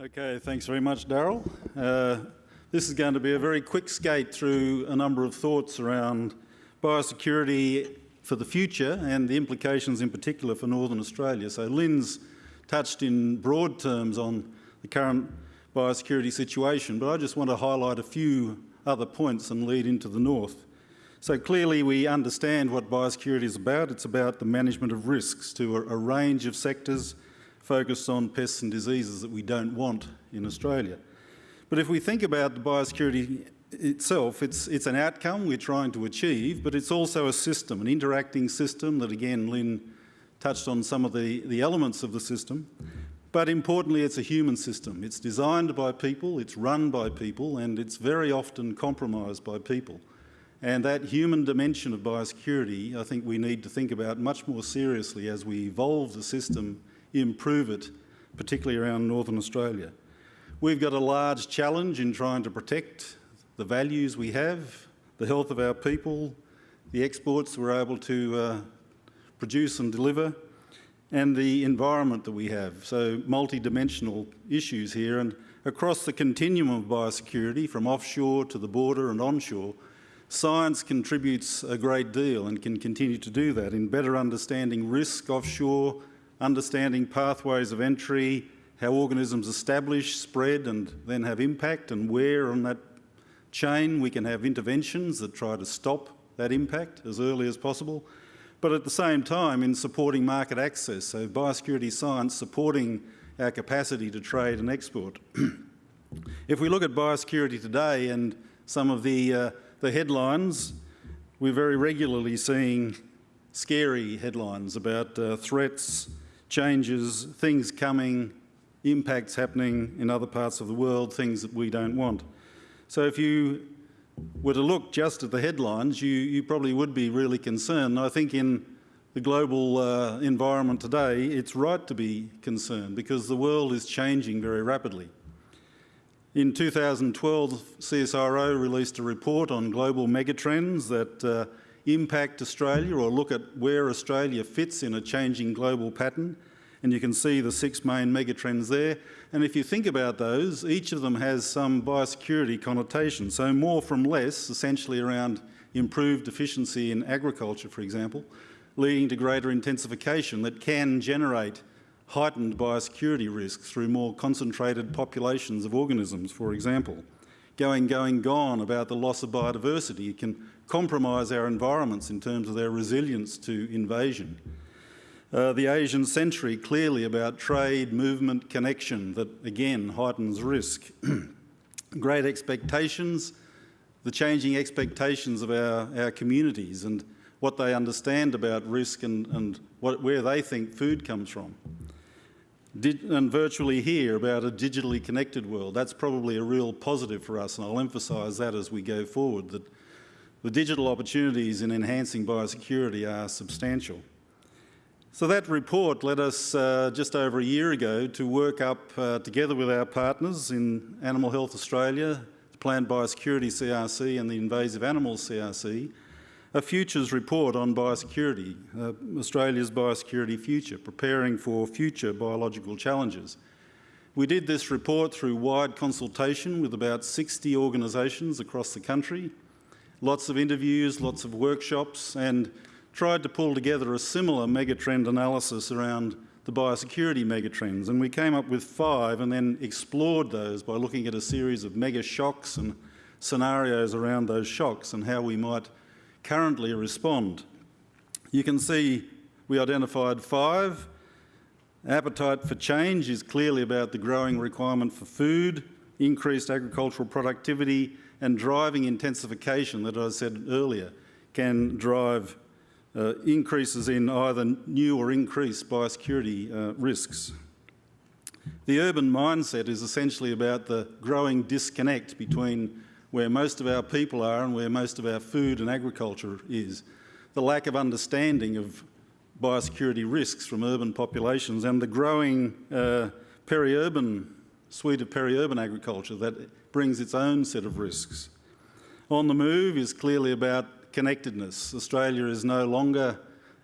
Okay, thanks very much, Daryl. Uh, this is going to be a very quick skate through a number of thoughts around biosecurity for the future and the implications in particular for Northern Australia. So Lynn's touched in broad terms on the current biosecurity situation, but I just want to highlight a few other points and lead into the north. So clearly we understand what biosecurity is about. It's about the management of risks to a, a range of sectors focused on pests and diseases that we don't want in Australia. But if we think about the biosecurity itself, it's, it's an outcome we're trying to achieve, but it's also a system, an interacting system that again Lynn touched on some of the, the elements of the system. But importantly, it's a human system. It's designed by people, it's run by people, and it's very often compromised by people. And that human dimension of biosecurity, I think we need to think about much more seriously as we evolve the system improve it, particularly around Northern Australia. We've got a large challenge in trying to protect the values we have, the health of our people, the exports we're able to uh, produce and deliver, and the environment that we have. So multi-dimensional issues here and across the continuum of biosecurity from offshore to the border and onshore, science contributes a great deal and can continue to do that in better understanding risk offshore, understanding pathways of entry, how organisms establish, spread and then have impact and where on that chain we can have interventions that try to stop that impact as early as possible. But at the same time in supporting market access, so biosecurity science supporting our capacity to trade and export. if we look at biosecurity today and some of the, uh, the headlines, we're very regularly seeing scary headlines about uh, threats, changes, things coming, impacts happening in other parts of the world, things that we don't want. So if you were to look just at the headlines, you, you probably would be really concerned. I think in the global uh, environment today, it's right to be concerned because the world is changing very rapidly. In 2012, CSIRO released a report on global megatrends that uh, impact Australia or look at where Australia fits in a changing global pattern. And you can see the six main megatrends there. And if you think about those, each of them has some biosecurity connotation. So more from less, essentially around improved efficiency in agriculture, for example, leading to greater intensification that can generate heightened biosecurity risks through more concentrated populations of organisms, for example. Going, going, gone about the loss of biodiversity. It can compromise our environments in terms of their resilience to invasion. Uh, the Asian century clearly about trade, movement, connection that again heightens risk. Great expectations, the changing expectations of our, our communities and what they understand about risk and, and what, where they think food comes from. And virtually here about a digitally connected world. That's probably a real positive for us and I'll emphasise that as we go forward, that the digital opportunities in enhancing biosecurity are substantial. So that report led us uh, just over a year ago to work up uh, together with our partners in Animal Health Australia, the Plant Biosecurity CRC and the Invasive Animals CRC, a futures report on biosecurity, uh, Australia's biosecurity future, preparing for future biological challenges. We did this report through wide consultation with about 60 organisations across the country, lots of interviews, lots of workshops, and tried to pull together a similar megatrend analysis around the biosecurity megatrends. And we came up with five and then explored those by looking at a series of mega shocks and scenarios around those shocks and how we might currently respond. You can see we identified five. Appetite for change is clearly about the growing requirement for food, increased agricultural productivity, and driving intensification that I said earlier can drive uh, increases in either new or increased biosecurity uh, risks. The urban mindset is essentially about the growing disconnect between where most of our people are and where most of our food and agriculture is. The lack of understanding of biosecurity risks from urban populations and the growing uh, peri-urban suite of peri-urban agriculture that brings its own set of risks. On the move is clearly about connectedness. Australia is no longer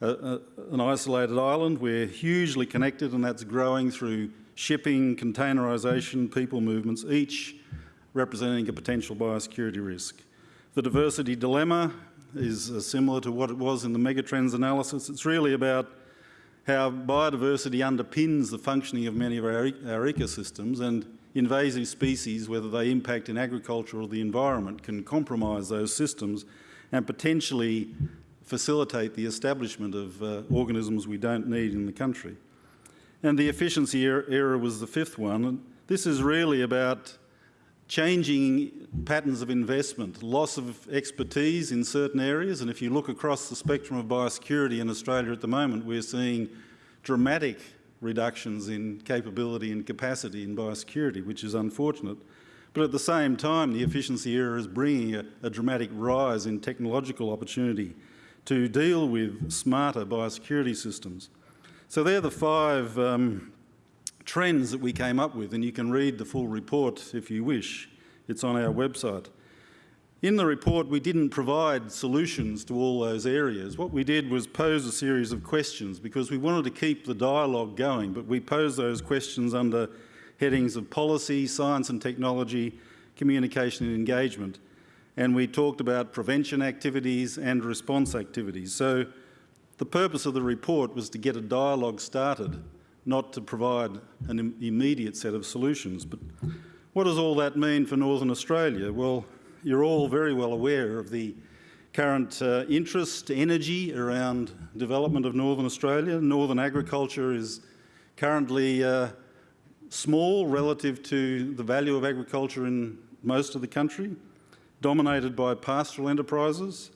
a, a, an isolated island. We're hugely connected and that's growing through shipping, containerisation, people movements, each representing a potential biosecurity risk. The diversity dilemma is uh, similar to what it was in the megatrends analysis. It's really about how biodiversity underpins the functioning of many of our, our ecosystems and invasive species, whether they impact in agriculture or the environment, can compromise those systems and potentially facilitate the establishment of uh, organisms we don't need in the country. And the efficiency era was the fifth one. And this is really about changing patterns of investment, loss of expertise in certain areas. And if you look across the spectrum of biosecurity in Australia at the moment, we're seeing dramatic reductions in capability and capacity in biosecurity, which is unfortunate. But at the same time, the efficiency era is bringing a, a dramatic rise in technological opportunity to deal with smarter biosecurity systems. So they're the five um, trends that we came up with, and you can read the full report if you wish. It's on our website. In the report, we didn't provide solutions to all those areas. What we did was pose a series of questions because we wanted to keep the dialogue going, but we posed those questions under headings of policy, science and technology, communication and engagement. And we talked about prevention activities and response activities. So the purpose of the report was to get a dialogue started, not to provide an immediate set of solutions. But what does all that mean for Northern Australia? Well, you're all very well aware of the current uh, interest, energy around development of Northern Australia. Northern agriculture is currently uh, small relative to the value of agriculture in most of the country, dominated by pastoral enterprises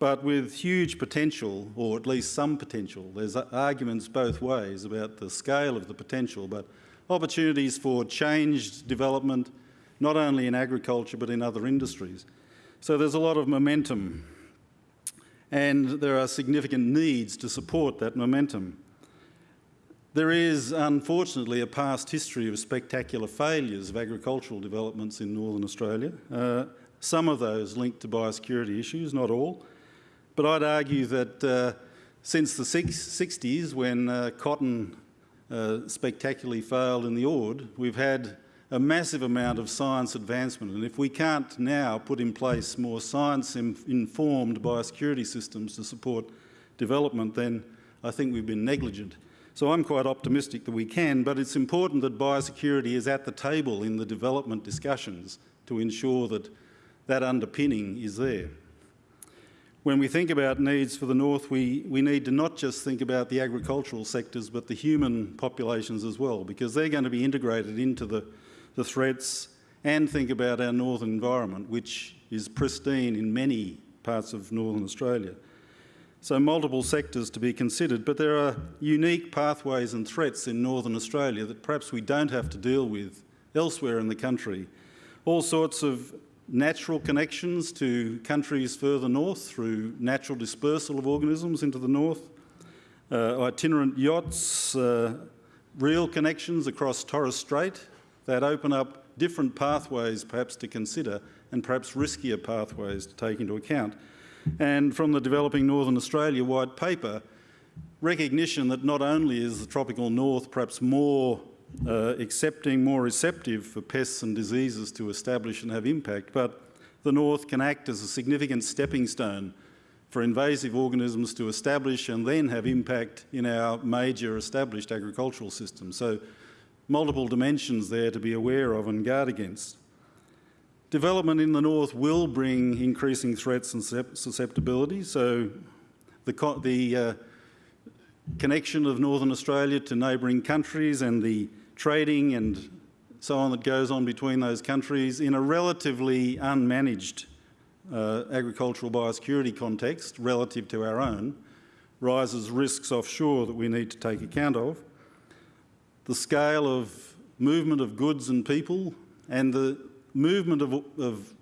but with huge potential, or at least some potential. There's arguments both ways about the scale of the potential, but opportunities for changed development, not only in agriculture but in other industries. So there's a lot of momentum and there are significant needs to support that momentum. There is, unfortunately, a past history of spectacular failures of agricultural developments in Northern Australia. Uh, some of those linked to biosecurity issues, not all. But I'd argue that uh, since the 60s, when uh, cotton uh, spectacularly failed in the Ord, we've had a massive amount of science advancement. And if we can't now put in place more science-informed biosecurity systems to support development, then I think we've been negligent. So I'm quite optimistic that we can, but it's important that biosecurity is at the table in the development discussions to ensure that that underpinning is there when we think about needs for the North, we, we need to not just think about the agricultural sectors, but the human populations as well, because they're going to be integrated into the, the threats and think about our northern environment, which is pristine in many parts of northern Australia. So multiple sectors to be considered, but there are unique pathways and threats in northern Australia that perhaps we don't have to deal with elsewhere in the country. All sorts of natural connections to countries further north through natural dispersal of organisms into the north, uh, itinerant yachts, uh, real connections across Torres Strait that open up different pathways perhaps to consider and perhaps riskier pathways to take into account. And from the Developing Northern Australia White Paper, recognition that not only is the tropical north perhaps more uh, accepting, more receptive for pests and diseases to establish and have impact, but the north can act as a significant stepping stone for invasive organisms to establish and then have impact in our major established agricultural system. So multiple dimensions there to be aware of and guard against. Development in the north will bring increasing threats and susceptibility. So the, the uh, connection of Northern Australia to neighbouring countries and the trading and so on that goes on between those countries in a relatively unmanaged uh, agricultural biosecurity context relative to our own rises risks offshore that we need to take account of. The scale of movement of goods and people and the movement of, of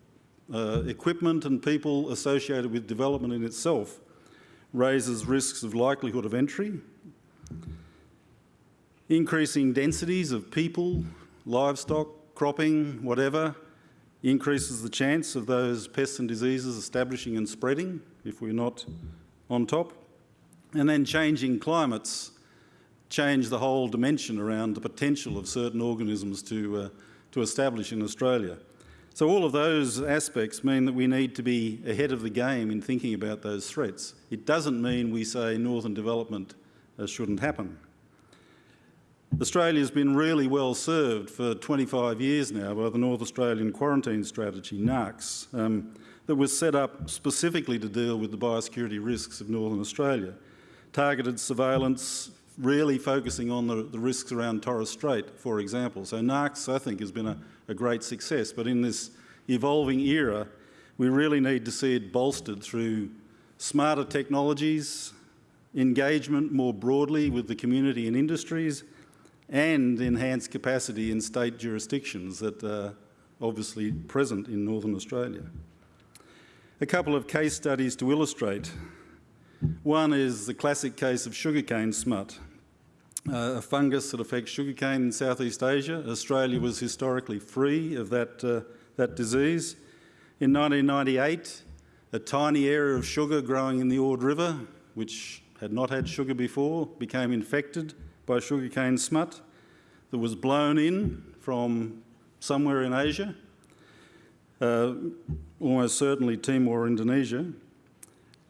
uh, equipment and people associated with development in itself raises risks of likelihood of entry Increasing densities of people, livestock, cropping, whatever, increases the chance of those pests and diseases establishing and spreading if we're not on top. And then changing climates change the whole dimension around the potential of certain organisms to, uh, to establish in Australia. So all of those aspects mean that we need to be ahead of the game in thinking about those threats. It doesn't mean we say northern development uh, shouldn't happen. Australia's been really well served for 25 years now by the North Australian Quarantine Strategy, NAQS, um, that was set up specifically to deal with the biosecurity risks of Northern Australia. Targeted surveillance, really focusing on the, the risks around Torres Strait, for example. So NAQS, I think, has been a, a great success, but in this evolving era, we really need to see it bolstered through smarter technologies, engagement more broadly with the community and industries, and enhanced capacity in state jurisdictions that are obviously present in Northern Australia. A couple of case studies to illustrate. One is the classic case of sugarcane smut, uh, a fungus that affects sugarcane in Southeast Asia. Australia was historically free of that, uh, that disease. In 1998, a tiny area of sugar growing in the Ord River, which had not had sugar before, became infected by sugarcane smut that was blown in from somewhere in Asia, uh, almost certainly Timor, Indonesia,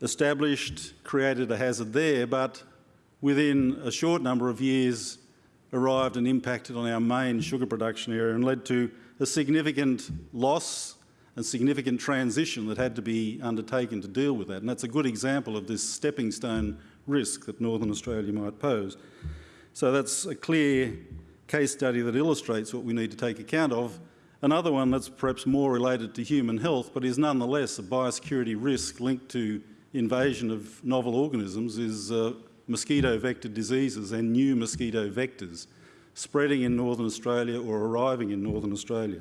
established, created a hazard there, but within a short number of years arrived and impacted on our main sugar production area and led to a significant loss and significant transition that had to be undertaken to deal with that. And that's a good example of this stepping stone risk that Northern Australia might pose. So that's a clear case study that illustrates what we need to take account of. Another one that's perhaps more related to human health, but is nonetheless a biosecurity risk linked to invasion of novel organisms is uh, mosquito vector diseases and new mosquito vectors spreading in northern Australia or arriving in northern Australia.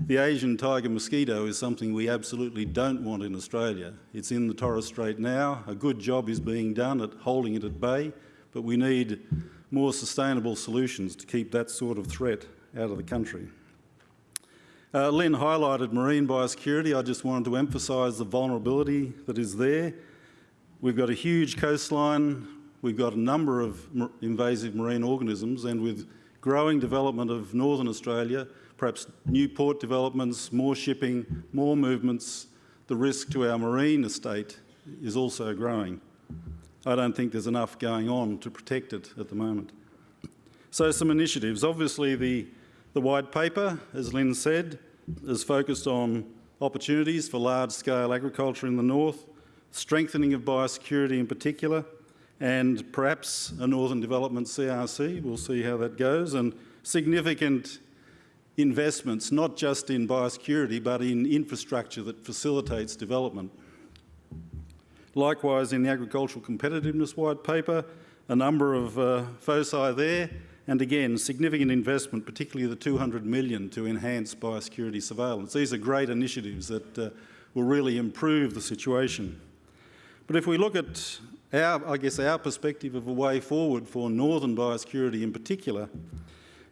The Asian tiger mosquito is something we absolutely don't want in Australia. It's in the Torres Strait now. A good job is being done at holding it at bay, but we need more sustainable solutions to keep that sort of threat out of the country. Uh, Lynn highlighted marine biosecurity. I just wanted to emphasise the vulnerability that is there. We've got a huge coastline, we've got a number of invasive marine organisms, and with growing development of northern Australia, perhaps new port developments, more shipping, more movements, the risk to our marine estate is also growing. I don't think there's enough going on to protect it at the moment. So some initiatives. Obviously the, the white paper, as Lynn said, is focused on opportunities for large-scale agriculture in the north, strengthening of biosecurity in particular, and perhaps a Northern Development CRC, we'll see how that goes, and significant investments, not just in biosecurity, but in infrastructure that facilitates development. Likewise, in the Agricultural Competitiveness White Paper, a number of uh, foci there, and again, significant investment, particularly the 200 million to enhance biosecurity surveillance. These are great initiatives that uh, will really improve the situation. But if we look at our, I guess, our perspective of a way forward for northern biosecurity in particular,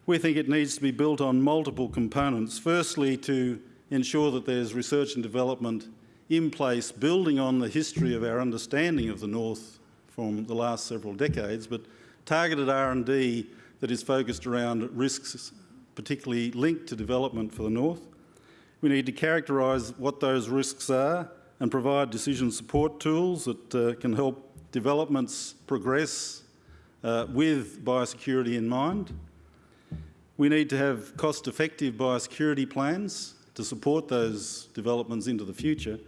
we think it needs to be built on multiple components. Firstly, to ensure that there's research and development in place, building on the history of our understanding of the North from the last several decades, but targeted R&D that is focused around risks particularly linked to development for the North. We need to characterise what those risks are and provide decision support tools that uh, can help developments progress uh, with biosecurity in mind. We need to have cost-effective biosecurity plans to support those developments into the future.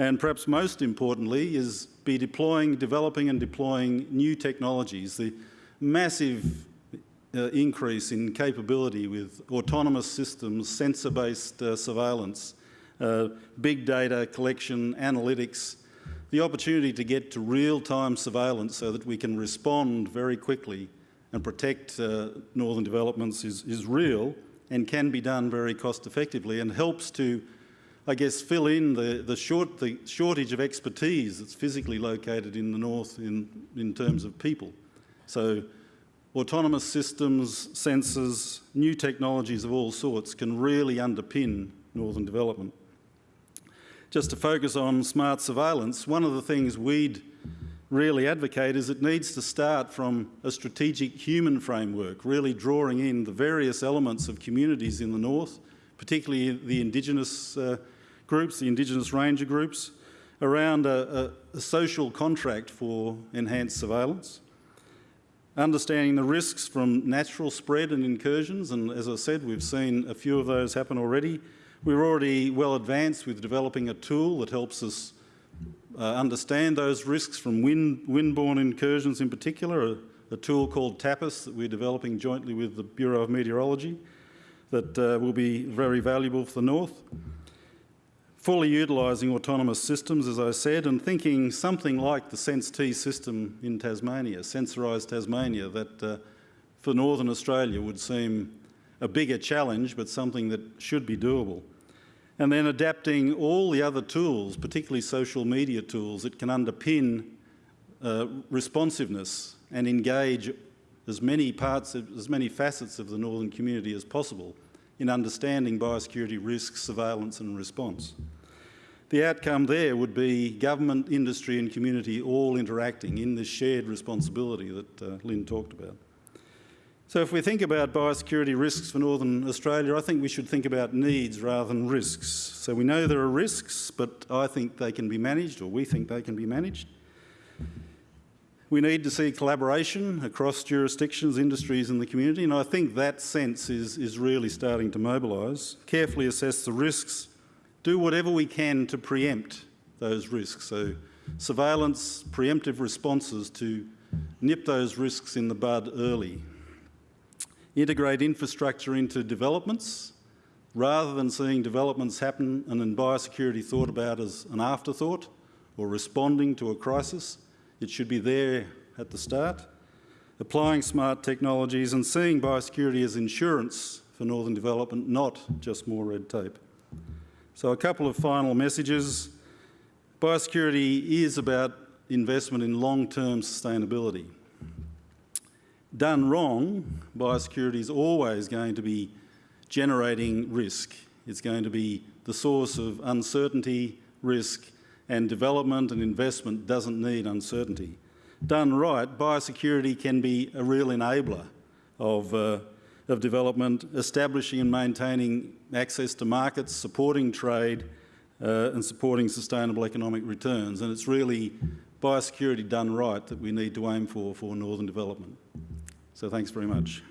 And perhaps most importantly is be deploying, developing and deploying new technologies. The massive uh, increase in capability with autonomous systems, sensor-based uh, surveillance, uh, big data collection, analytics, the opportunity to get to real-time surveillance so that we can respond very quickly and protect uh, northern developments is, is real and can be done very cost effectively and helps to, I guess, fill in the, the, short, the shortage of expertise that's physically located in the north in, in terms of people. So autonomous systems, sensors, new technologies of all sorts can really underpin northern development. Just to focus on smart surveillance, one of the things we'd really advocate is it needs to start from a strategic human framework, really drawing in the various elements of communities in the north, particularly the Indigenous uh, groups, the Indigenous ranger groups, around a, a, a social contract for enhanced surveillance, understanding the risks from natural spread and incursions, and as I said, we've seen a few of those happen already. We're already well advanced with developing a tool that helps us uh, understand those risks from wind, windborne incursions in particular, a, a, tool called TAPIS that we're developing jointly with the Bureau of Meteorology that uh, will be very valuable for the North. Fully utilising autonomous systems, as I said, and thinking something like the Sense-T system in Tasmania, sensorised Tasmania, that uh, for Northern Australia would seem a bigger challenge, but something that should be doable. And then adapting all the other tools, particularly social media tools, that can underpin uh, responsiveness and engage as many parts, of, as many facets of the northern community as possible in understanding biosecurity risks, surveillance and response. The outcome there would be government, industry and community all interacting in this shared responsibility that uh, Lynn talked about. So if we think about biosecurity risks for Northern Australia, I think we should think about needs rather than risks. So we know there are risks, but I think they can be managed, or we think they can be managed. We need to see collaboration across jurisdictions, industries and the community, and I think that sense is, is really starting to mobilise. Carefully assess the risks, do whatever we can to preempt those risks. So surveillance, preemptive responses to nip those risks in the bud early integrate infrastructure into developments rather than seeing developments happen and then biosecurity thought about as an afterthought or responding to a crisis. It should be there at the start. Applying smart technologies and seeing biosecurity as insurance for northern development, not just more red tape. So a couple of final messages. Biosecurity is about investment in long-term sustainability done wrong, biosecurity is always going to be generating risk. It's going to be the source of uncertainty, risk, and development and investment doesn't need uncertainty. Done right, biosecurity can be a real enabler of, uh, of development, establishing and maintaining access to markets, supporting trade, uh, and supporting sustainable economic returns. And it's really biosecurity done right that we need to aim for for northern development. So thanks very much.